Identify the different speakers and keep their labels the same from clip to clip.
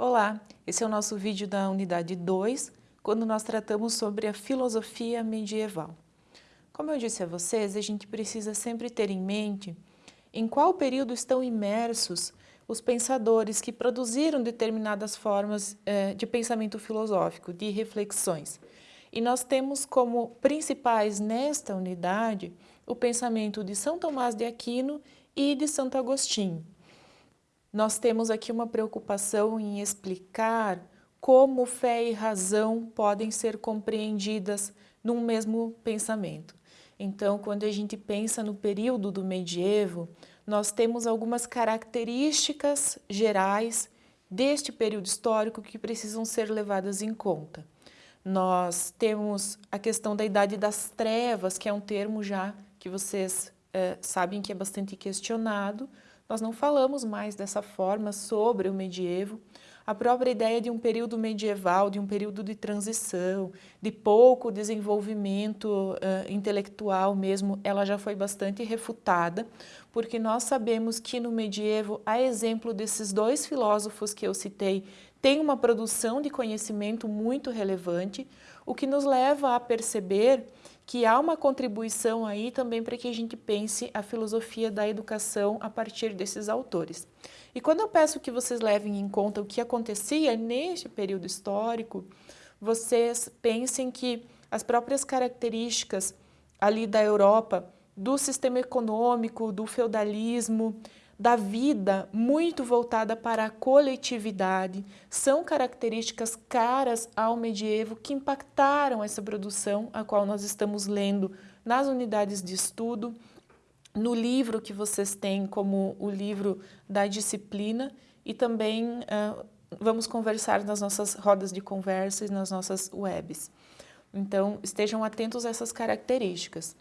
Speaker 1: Olá, esse é o nosso vídeo da unidade 2, quando nós tratamos sobre a filosofia medieval. Como eu disse a vocês, a gente precisa sempre ter em mente em qual período estão imersos os pensadores que produziram determinadas formas eh, de pensamento filosófico, de reflexões. E nós temos como principais nesta unidade o pensamento de São Tomás de Aquino e de Santo Agostinho. Nós temos aqui uma preocupação em explicar como fé e razão podem ser compreendidas num mesmo pensamento. Então, quando a gente pensa no período do medievo, nós temos algumas características gerais deste período histórico que precisam ser levadas em conta. Nós temos a questão da Idade das Trevas, que é um termo já que vocês é, sabem que é bastante questionado, nós não falamos mais dessa forma sobre o medievo. A própria ideia de um período medieval, de um período de transição, de pouco desenvolvimento uh, intelectual mesmo, ela já foi bastante refutada, porque nós sabemos que no medievo, a exemplo desses dois filósofos que eu citei, tem uma produção de conhecimento muito relevante, o que nos leva a perceber que há uma contribuição aí também para que a gente pense a filosofia da educação a partir desses autores. E quando eu peço que vocês levem em conta o que acontecia neste período histórico, vocês pensem que as próprias características ali da Europa, do sistema econômico, do feudalismo, da vida muito voltada para a coletividade, são características caras ao medievo que impactaram essa produção, a qual nós estamos lendo nas unidades de estudo, no livro que vocês têm como o livro da disciplina e também uh, vamos conversar nas nossas rodas de conversa e nas nossas webs. Então, estejam atentos a essas características.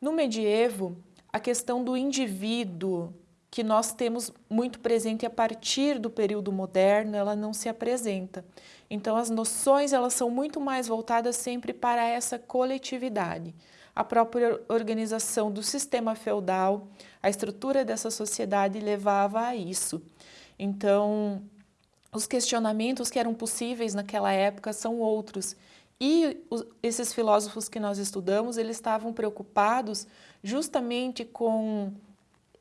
Speaker 1: No medievo, a questão do indivíduo que nós temos muito presente a partir do período moderno, ela não se apresenta. Então as noções elas são muito mais voltadas sempre para essa coletividade. A própria organização do sistema feudal, a estrutura dessa sociedade levava a isso. Então, os questionamentos que eram possíveis naquela época são outros. E esses filósofos que nós estudamos, eles estavam preocupados justamente com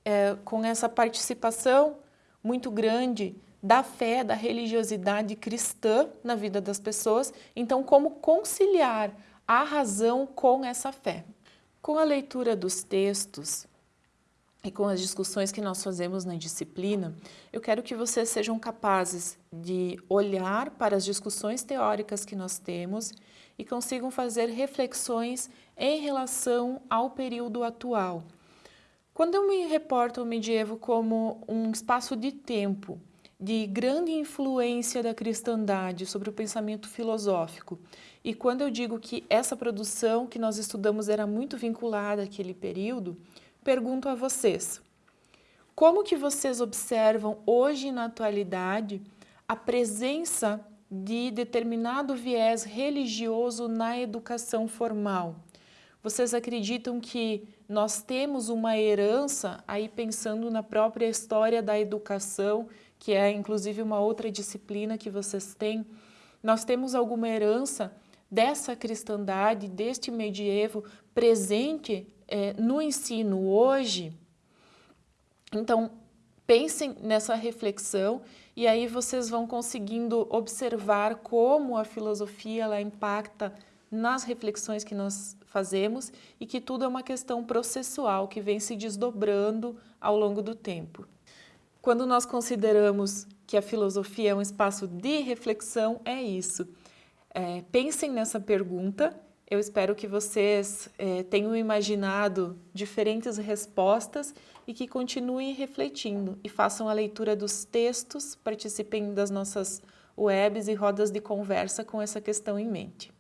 Speaker 1: é, com essa participação muito grande da fé, da religiosidade cristã na vida das pessoas. Então, como conciliar a razão com essa fé? Com a leitura dos textos e com as discussões que nós fazemos na disciplina, eu quero que vocês sejam capazes de olhar para as discussões teóricas que nós temos e consigam fazer reflexões em relação ao período atual. Quando eu me reporto ao medievo como um espaço de tempo de grande influência da cristandade sobre o pensamento filosófico, e quando eu digo que essa produção que nós estudamos era muito vinculada àquele período, pergunto a vocês, como que vocês observam hoje na atualidade a presença de determinado viés religioso na educação formal? Vocês acreditam que nós temos uma herança, aí pensando na própria história da educação, que é inclusive uma outra disciplina que vocês têm, nós temos alguma herança dessa cristandade, deste medievo presente é, no ensino hoje? Então, pensem nessa reflexão e aí vocês vão conseguindo observar como a filosofia ela impacta nas reflexões que nós fazemos e que tudo é uma questão processual que vem se desdobrando ao longo do tempo. Quando nós consideramos que a filosofia é um espaço de reflexão, é isso. É, pensem nessa pergunta, eu espero que vocês é, tenham imaginado diferentes respostas e que continuem refletindo e façam a leitura dos textos, participem das nossas webs e rodas de conversa com essa questão em mente.